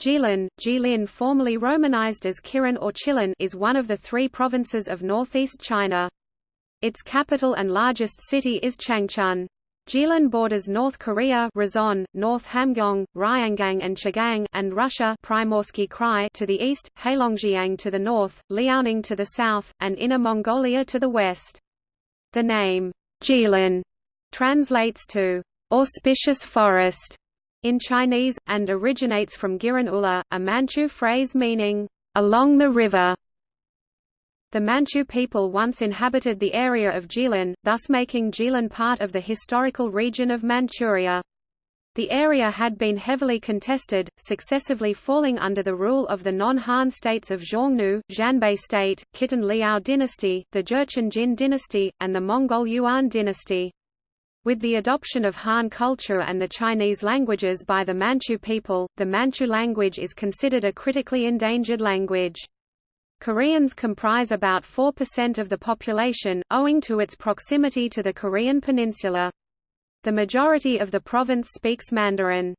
Jilin, Jilin formerly romanized as Kirin or Chilin is one of the three provinces of northeast China. Its capital and largest city is Changchun. Jilin borders North Korea Rason, North Hamgyong, Ryanggang and Chagang and Russia Primorsky Krai to the east, Heilongjiang to the north, Liaoning to the south, and Inner Mongolia to the west. The name, Jilin, translates to auspicious forest in Chinese, and originates from Giran Ula, a Manchu phrase meaning, along the river. The Manchu people once inhabited the area of Jilin, thus making Jilin part of the historical region of Manchuria. The area had been heavily contested, successively falling under the rule of the non-Han states of Xiongnu, Xianbei state, Khitan Liao dynasty, the Jurchen Jin dynasty, and the Mongol Yuan dynasty. With the adoption of Han culture and the Chinese languages by the Manchu people, the Manchu language is considered a critically endangered language. Koreans comprise about 4% of the population, owing to its proximity to the Korean peninsula. The majority of the province speaks Mandarin.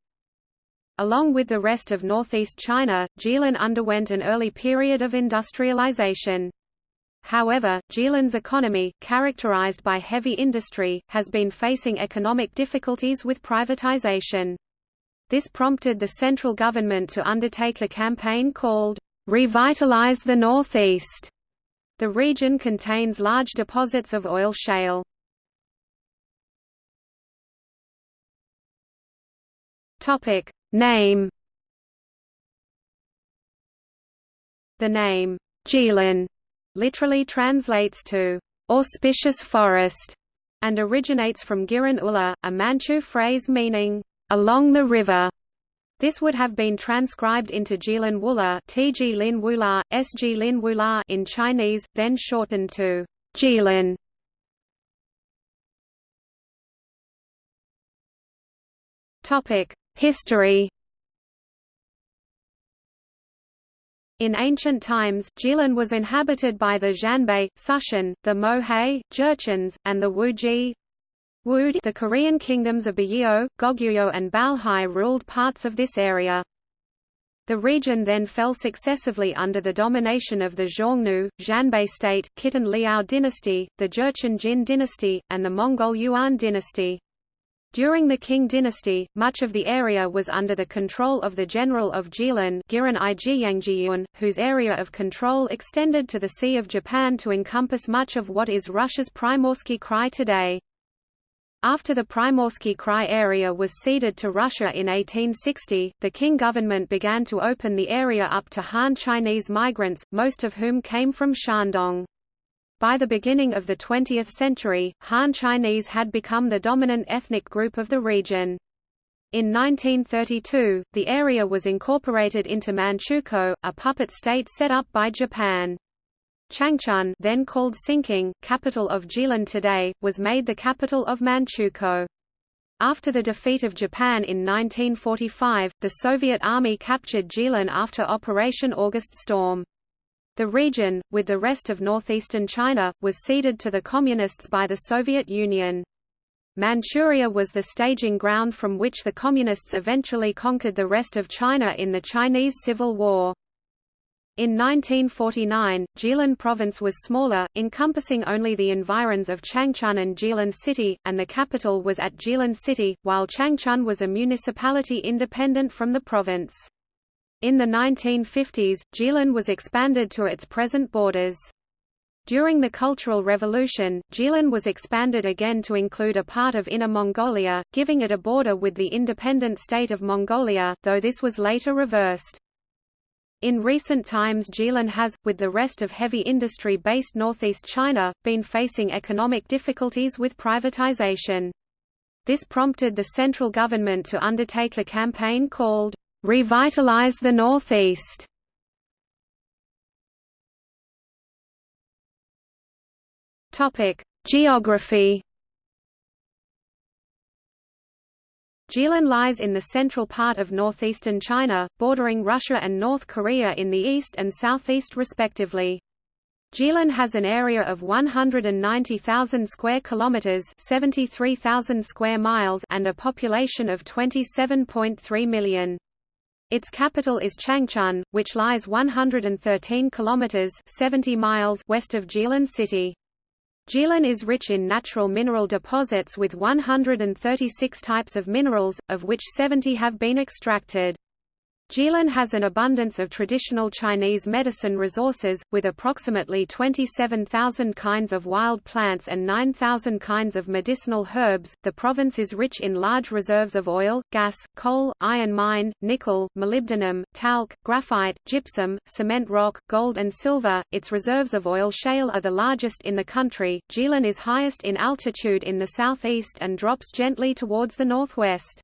Along with the rest of northeast China, Jilin underwent an early period of industrialization. However, Jilin's economy, characterized by heavy industry, has been facing economic difficulties with privatization. This prompted the central government to undertake a campaign called, Revitalize the Northeast. The region contains large deposits of oil shale. Name The name Jilin literally translates to auspicious forest, and originates from Giran Ula, a Manchu phrase meaning along the river. This would have been transcribed into Jilin Wula, Tg Lin Wula, Sg Lin Wula in Chinese, then shortened to Jilin. Topic: History In ancient times, Jilin was inhabited by the Xianbei, Sushen, the Mohe, Jurchens, and the Wuji. Wud the Korean kingdoms of Buyeo, Goguryeo and Balhae ruled parts of this area. The region then fell successively under the domination of the Xiongnu, Xianbei state, Khitan Liao dynasty, the Jurchen Jin dynasty, and the Mongol Yuan dynasty. During the Qing dynasty, much of the area was under the control of the general of Jilin whose area of control extended to the Sea of Japan to encompass much of what is Russia's Primorsky Krai today. After the Primorsky Krai area was ceded to Russia in 1860, the Qing government began to open the area up to Han Chinese migrants, most of whom came from Shandong. By the beginning of the 20th century, Han Chinese had become the dominant ethnic group of the region. In 1932, the area was incorporated into Manchukuo, a puppet state set up by Japan. Changchun then called Hsinking, capital of Jilin today, was made the capital of Manchukuo. After the defeat of Japan in 1945, the Soviet Army captured Jilin after Operation August Storm. The region, with the rest of northeastern China, was ceded to the Communists by the Soviet Union. Manchuria was the staging ground from which the Communists eventually conquered the rest of China in the Chinese Civil War. In 1949, Jilin province was smaller, encompassing only the environs of Changchun and Jilin city, and the capital was at Jilin city, while Changchun was a municipality independent from the province. In the 1950s, Jilin was expanded to its present borders. During the Cultural Revolution, Jilin was expanded again to include a part of Inner Mongolia, giving it a border with the independent state of Mongolia, though this was later reversed. In recent times Jilin has, with the rest of heavy industry based northeast China, been facing economic difficulties with privatization. This prompted the central government to undertake a campaign called Revitalize the Northeast. Topic: Geography. Jilin lies in the central part of northeastern China, bordering Russia and North Korea in the east and southeast respectively. Jilin has an area of 190,000 square kilometers, 73,000 square miles, and a population of 27.3 million. Its capital is Changchun, which lies 113 kilometers 70 miles west of Jilin city. Jilin is rich in natural mineral deposits with 136 types of minerals, of which 70 have been extracted. Jilin has an abundance of traditional Chinese medicine resources, with approximately 27,000 kinds of wild plants and 9,000 kinds of medicinal herbs. The province is rich in large reserves of oil, gas, coal, iron mine, nickel, molybdenum, talc, graphite, gypsum, cement rock, gold, and silver. Its reserves of oil shale are the largest in the country. Jilin is highest in altitude in the southeast and drops gently towards the northwest.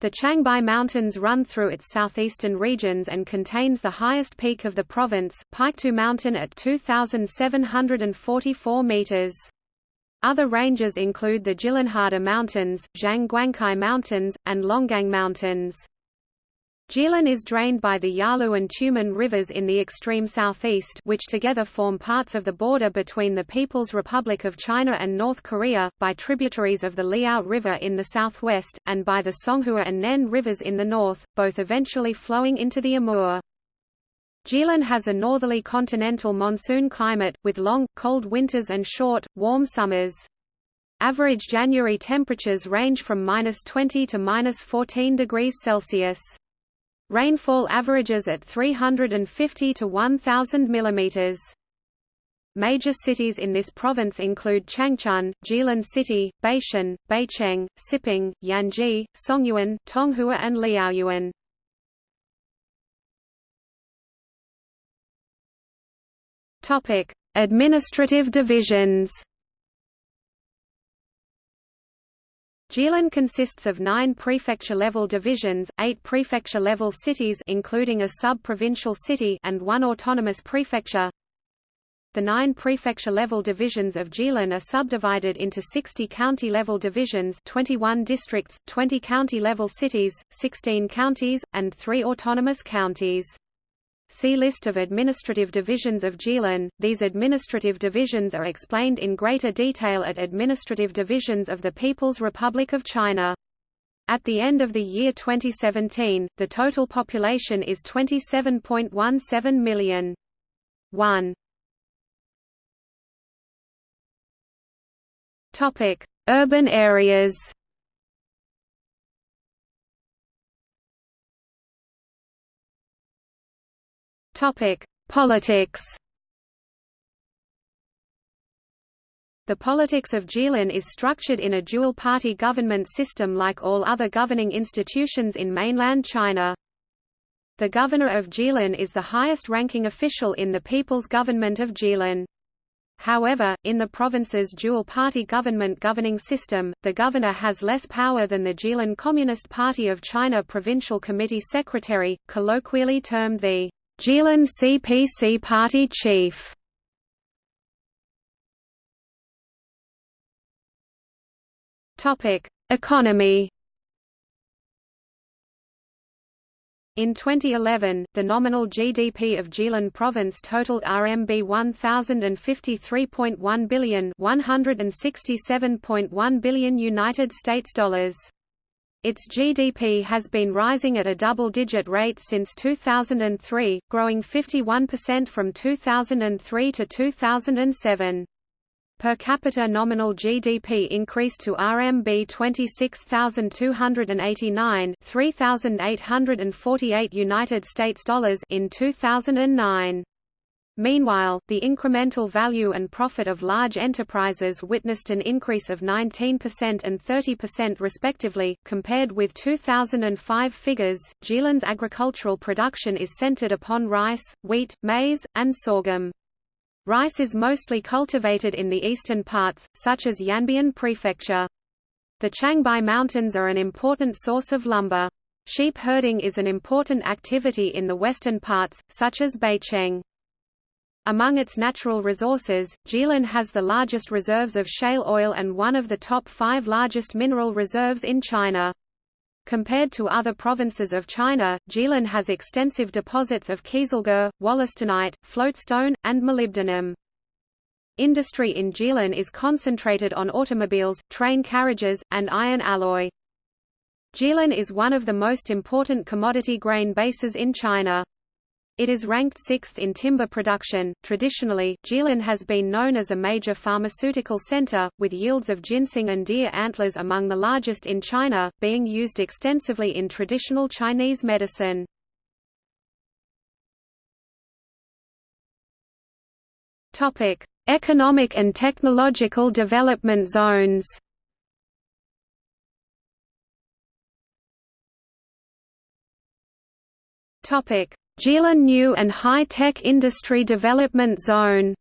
The Changbai Mountains run through its southeastern regions and contains the highest peak of the province, Peiqitu Mountain at 2,744 meters. Other ranges include the Jilanhada Mountains, Zhangguangcai Mountains, and Longgang Mountains. Jilin is drained by the Yalu and Tumen rivers in the extreme southeast which together form parts of the border between the People's Republic of China and North Korea, by tributaries of the Liao River in the southwest, and by the Songhua and Nen rivers in the north, both eventually flowing into the Amur. Jilin has a northerly continental monsoon climate, with long, cold winters and short, warm summers. Average January temperatures range from minus 20 to minus 14 degrees Celsius. Rainfall averages at 350 to 1000 mm. Major cities in this province include Changchun, Jilin City, Baishan, Baicheng, Siping, Yanji, Songyuan, Tonghua and Liaoyuan. Topic: Administrative divisions. Jilin consists of nine prefecture-level divisions, eight prefecture-level cities including a sub-provincial city and one autonomous prefecture. The nine prefecture-level divisions of Jilin are subdivided into 60 county-level divisions 21 districts, 20 county-level cities, 16 counties, and three autonomous counties. See List of administrative divisions of Jilin. These administrative divisions are explained in greater detail at Administrative Divisions of the People's Republic of China. At the end of the year 2017, the total population is 27.17 million. 1. Topic: Urban areas. Topic: Politics. The politics of Jilin is structured in a dual-party government system like all other governing institutions in mainland China. The governor of Jilin is the highest-ranking official in the People's Government of Jilin. However, in the province's dual-party government governing system, the governor has less power than the Jilin Communist Party of China Provincial Committee Secretary, colloquially termed the Jilin CPC party chief Topic: Economy. In 2011, the nominal GDP of Jilin province totaled RMB 1053.1 billion, 167.1 billion United States dollars. Its GDP has been rising at a double-digit rate since 2003, growing 51% from 2003 to 2007. Per capita nominal GDP increased to RMB 26,289, 3,848 United States dollars in 2009. Meanwhile, the incremental value and profit of large enterprises witnessed an increase of 19% and 30% respectively, compared with 2005 figures. Jilin's agricultural production is centered upon rice, wheat, maize, and sorghum. Rice is mostly cultivated in the eastern parts, such as Yanbian Prefecture. The Changbai Mountains are an important source of lumber. Sheep herding is an important activity in the western parts, such as Baicheng. Among its natural resources, Jilin has the largest reserves of shale oil and one of the top five largest mineral reserves in China. Compared to other provinces of China, Jilin has extensive deposits of kieselguhr, wollastonite, floatstone, and molybdenum. Industry in Jilin is concentrated on automobiles, train carriages, and iron alloy. Jilin is one of the most important commodity grain bases in China. It is ranked sixth in timber production. Traditionally, Jilin has been known as a major pharmaceutical center, with yields of ginseng and deer antlers among the largest in China, being used extensively in traditional Chinese medicine. Topic: Economic and technological development zones. Topic: Jilin New and High Tech Industry Development Zone.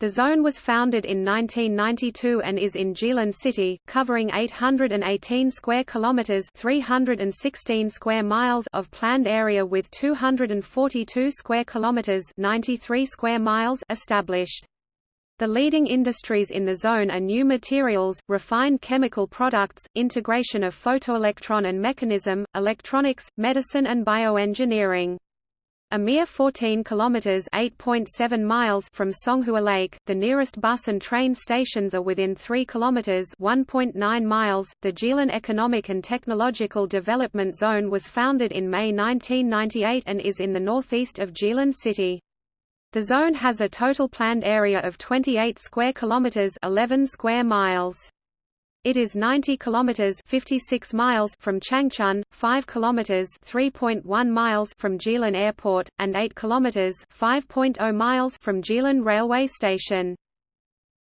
The zone was founded in 1992 and is in Jilin City, covering 818 square kilometers (316 square miles) of planned area with 242 square kilometers (93 square miles) established. The leading industries in the zone are new materials, refined chemical products, integration of photoelectron and mechanism, electronics, medicine and bioengineering. A mere 14 kilometers (8.7 miles) from Songhua Lake, the nearest bus and train stations are within 3 kilometers (1.9 miles). The Jilin Economic and Technological Development Zone was founded in May 1998 and is in the northeast of Jilin City. The zone has a total planned area of 28 square kilometers, 11 square miles. It is 90 kilometers 56 miles from Changchun, 5 kilometers 3.1 miles from Jilin Airport and 8 kilometers 5.0 miles from Jilin railway station.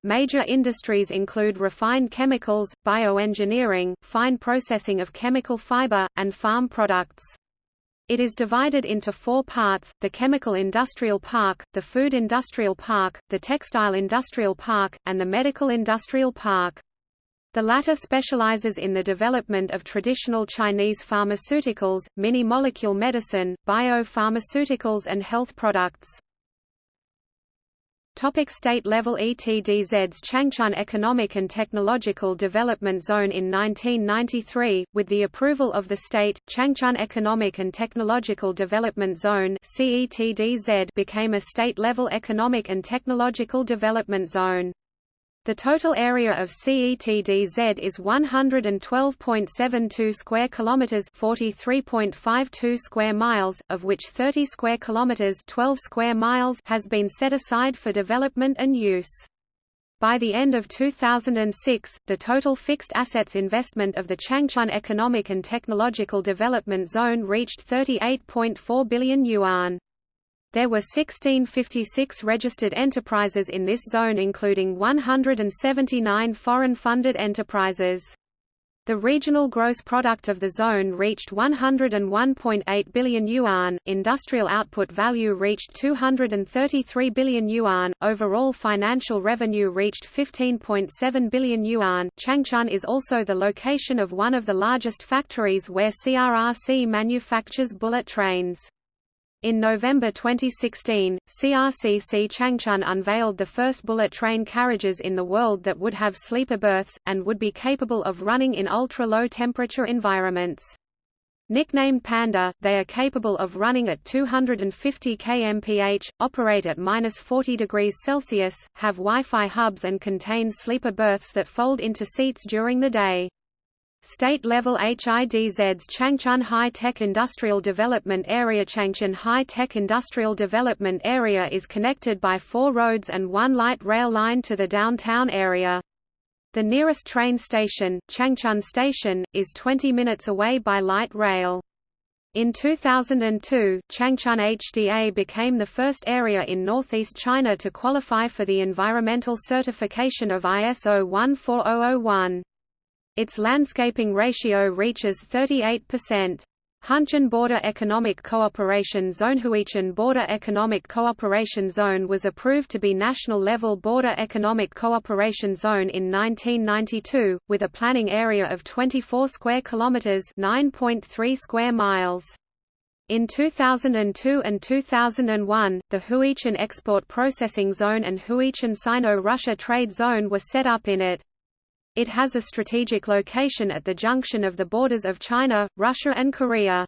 Major industries include refined chemicals, bioengineering, fine processing of chemical fiber, and farm products. It is divided into four parts, the Chemical Industrial Park, the Food Industrial Park, the Textile Industrial Park, and the Medical Industrial Park. The latter specializes in the development of traditional Chinese pharmaceuticals, mini-molecule medicine, biopharmaceuticals and health products. Topic state level ETDZ's Changchun Economic and Technological Development Zone In 1993, with the approval of the state, Changchun Economic and Technological Development Zone CETDZ became a state-level economic and technological development zone. The total area of CETDZ is 112.72 square kilometers, 43.52 square miles, of which 30 square kilometers, 12 square miles has been set aside for development and use. By the end of 2006, the total fixed assets investment of the Changchun Economic and Technological Development Zone reached 38.4 billion yuan. There were 1656 registered enterprises in this zone including 179 foreign-funded enterprises. The regional gross product of the zone reached 101.8 billion yuan, industrial output value reached 233 billion yuan, overall financial revenue reached 15.7 billion yuan. Changchun is also the location of one of the largest factories where CRRC manufactures bullet trains. In November 2016, CRRC Changchun unveiled the first bullet train carriages in the world that would have sleeper berths, and would be capable of running in ultra-low temperature environments. Nicknamed Panda, they are capable of running at 250 kmph, operate at minus 40 degrees Celsius, have Wi-Fi hubs and contain sleeper berths that fold into seats during the day. State-level HIDZ's Changchun High-Tech Industrial Development Area Changchun High-Tech Industrial Development Area is connected by four roads and one light rail line to the downtown area. The nearest train station, Changchun Station, is 20 minutes away by light rail. In 2002, Changchun HDA became the first area in northeast China to qualify for the environmental certification of ISO 14001. Its landscaping ratio reaches 38%. Hunchun Border Economic Cooperation Zone Hunchun Border Economic Cooperation Zone was approved to be national-level Border Economic Cooperation Zone in 1992, with a planning area of 24 square kilometers (9.3 square miles). In 2002 and 2001, the Hunchun Export Processing Zone and Hunchun Sino-Russia Trade Zone were set up in it. It has a strategic location at the junction of the borders of China, Russia and Korea.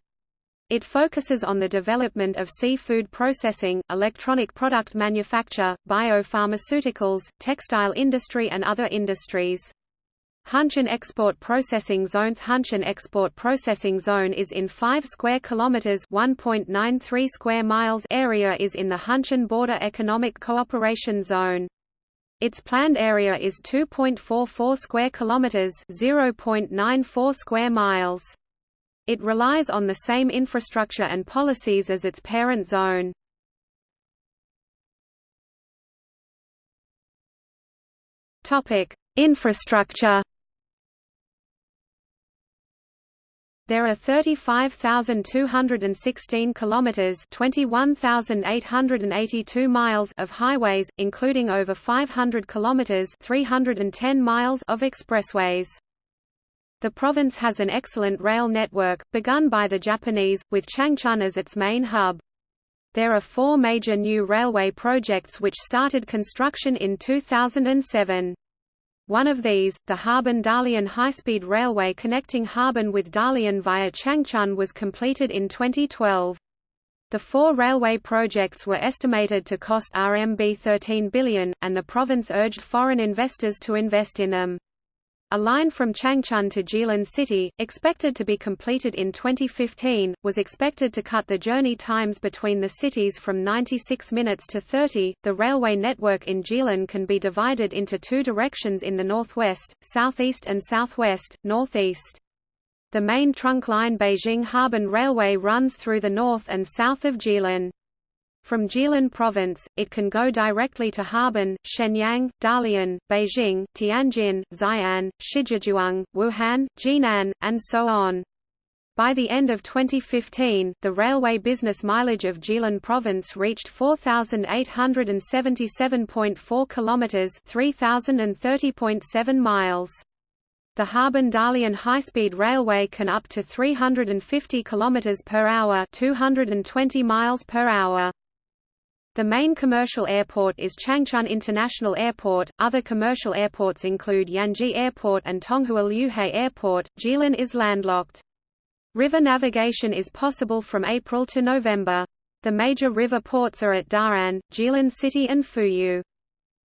It focuses on the development of seafood processing, electronic product manufacture, biopharmaceuticals, textile industry and other industries. Hunchun Export Processing Zone Hunchun Export Processing Zone is in 5 square kilometers, 1.93 square miles area is in the Hunchun Border Economic Cooperation Zone. Its planned area is 2.44 square kilometers, 0.94 square miles. It relies on the same infrastructure and policies as its parent zone. Topic: Infrastructure There are 35,216 kilometers, 21,882 miles of highways, including over 500 kilometers, 310 miles of expressways. The province has an excellent rail network, begun by the Japanese, with Changchun as its main hub. There are four major new railway projects which started construction in 2007. One of these, the Harbin-Dalian high-speed railway connecting Harbin with Dalian via Changchun was completed in 2012. The four railway projects were estimated to cost RMB 13 billion, and the province urged foreign investors to invest in them. A line from Changchun to Jilin City, expected to be completed in 2015, was expected to cut the journey times between the cities from 96 minutes to 30. The railway network in Jilin can be divided into two directions in the northwest, southeast and southwest, northeast. The main trunk line Beijing-Harbin Railway runs through the north and south of Jilin. From Jilin Province, it can go directly to Harbin, Shenyang, Dalian, Beijing, Tianjin, Xi'an, Shijiazhuang, Wuhan, Jinan, and so on. By the end of 2015, the railway business mileage of Jilin province reached 4877.4 kilometers, 3030.7 miles. The Harbin-Dalian high-speed railway can up to 350 kilometers per hour, 220 miles per hour. The main commercial airport is Changchun International Airport. Other commercial airports include Yanji Airport and Tonghua Liuhe Airport. Jilin is landlocked. River navigation is possible from April to November. The major river ports are at Da'an, Jilin City and Fuyu.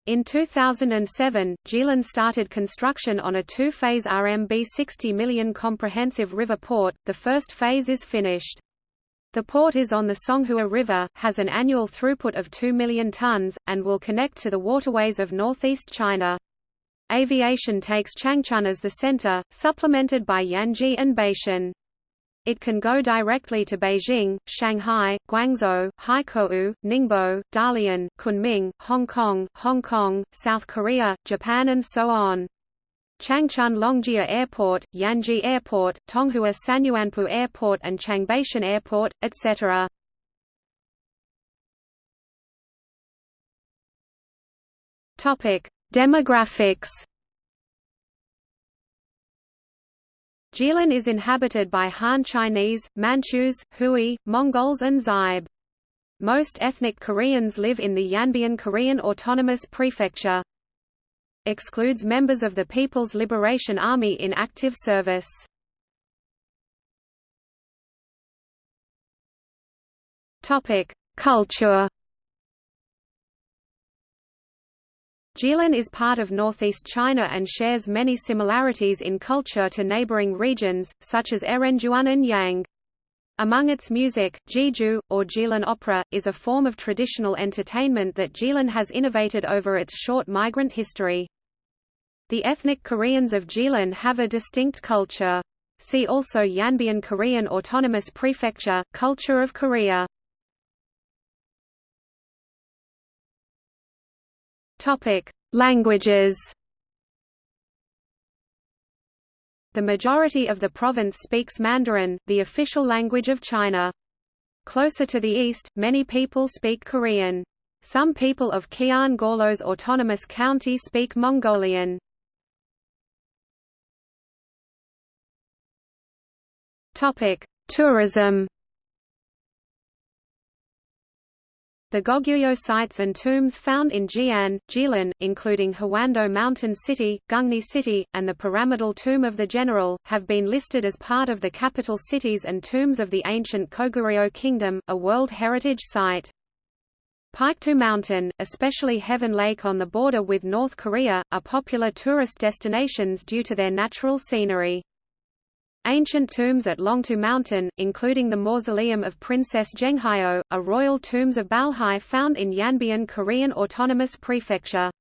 In 2007, Jilin started construction on a two-phase RMB 60 million comprehensive river port. The first phase is finished. The port is on the Songhua River, has an annual throughput of 2 million tons, and will connect to the waterways of northeast China. Aviation takes Changchun as the center, supplemented by Yanji and Baishan. It can go directly to Beijing, Shanghai, Guangzhou, Haikou, Ningbo, Dalian, Kunming, Hong Kong, Hong Kong, South Korea, Japan and so on. Changchun Longjia Airport, Yanji Airport, Tonghua Sanyuanpu Airport and Changbaishan Airport, etc. Topic: Demographics. Jilin is inhabited by Han Chinese, Manchus, Hui, Mongols and Xibe. Most ethnic Koreans live in the Yanbian Korean Autonomous Prefecture excludes members of the People's Liberation Army in active service. Culture. Jilin is part of northeast China and shares many similarities in culture to neighboring regions, such as Erenjuan and Yang. Among its music, Jiju, or Jilin opera, is a form of traditional entertainment that Jilin has innovated over its short migrant history. The ethnic Koreans of Jilin have a distinct culture. See also Yanbian Korean Autonomous Prefecture, Culture of Korea. Languages. The majority of the province speaks Mandarin, the official language of China. Closer to the east, many people speak Korean. Some people of Khian Gorlos Autonomous County speak Mongolian. Tourism. The Goguryeo sites and tombs found in Jian, Jilin, including Hwando Mountain City, Gungni City, and the pyramidal tomb of the general, have been listed as part of the capital cities and tombs of the ancient Goguryeo Kingdom, a World Heritage Site. Paektu Mountain, especially Heaven Lake on the border with North Korea, are popular tourist destinations due to their natural scenery. Ancient tombs at Longtu Mountain, including the mausoleum of Princess Jeonghyo, are royal tombs of Balhae found in Yanbian Korean Autonomous Prefecture.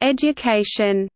Education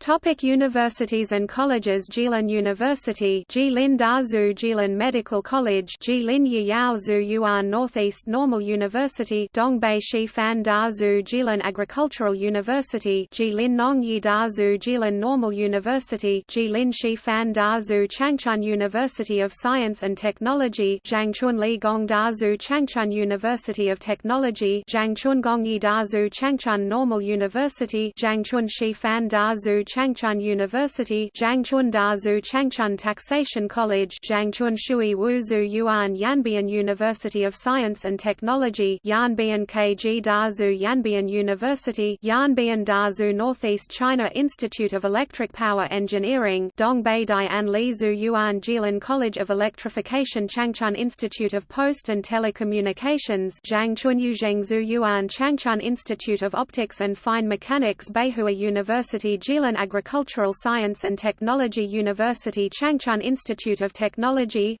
Topic universities and colleges Jilin University Jilin Dazu Jilin Medical College Jilin Yiyao Yuan Northeast Normal University Dongbei Shifan Dazu Jilin Agricultural University Jilin Nongyi Dazu Jilin Normal University Jilin Shifan Dazu Changchun University of Science and Technology Zhangchun Li Gong Dazu Changchun University of Technology Zhangchun Gongyi Dazu Changchun Normal University Zhangchun Shifan Dazu Changchun University Zhangchun Dazu Changchun Taxation College Zhangchun Shui Wuzhu Yuan Yanbian University of Science and Technology Yanbian KG Dazu Yanbian University Yanbian Dazu Northeast China Institute of Electric Power Engineering Dongbei Dian Lizu Yuan Jilin College of Electrification Changchun Institute of Post and Telecommunications Zhangchun Yuzhengzhu Yuan Changchun Institute of Optics and Fine Mechanics Beihua University Jilin Agricultural Science and Technology University Changchun Institute of Technology.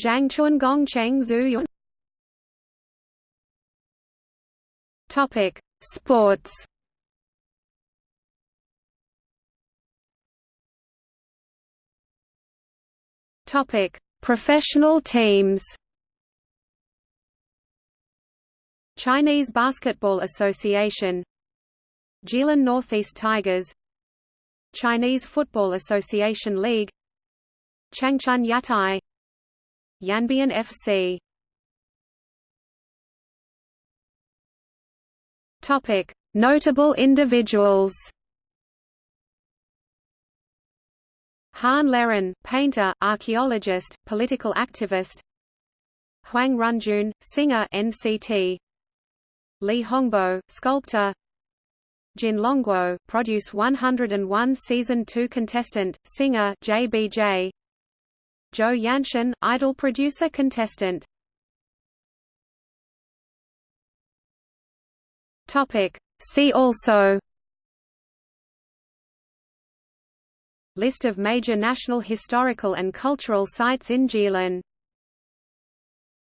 Zhangchun Gongcheng Zuyun Topic Sports. Topic Professional teams. Chinese Basketball Association. Jilin Northeast Tigers Chinese Football Association League Changchun Yatai Yanbian FC Topic Notable individuals. Han Leran, painter, archaeologist, political activist. Huang Renjun, singer NCT Li Hongbo, sculptor Jin Longguo, produce 101 Season 2 contestant, singer JBJ. Zhou Yanshan, idol producer contestant. Topic. See also List of major national historical and cultural sites in Jilin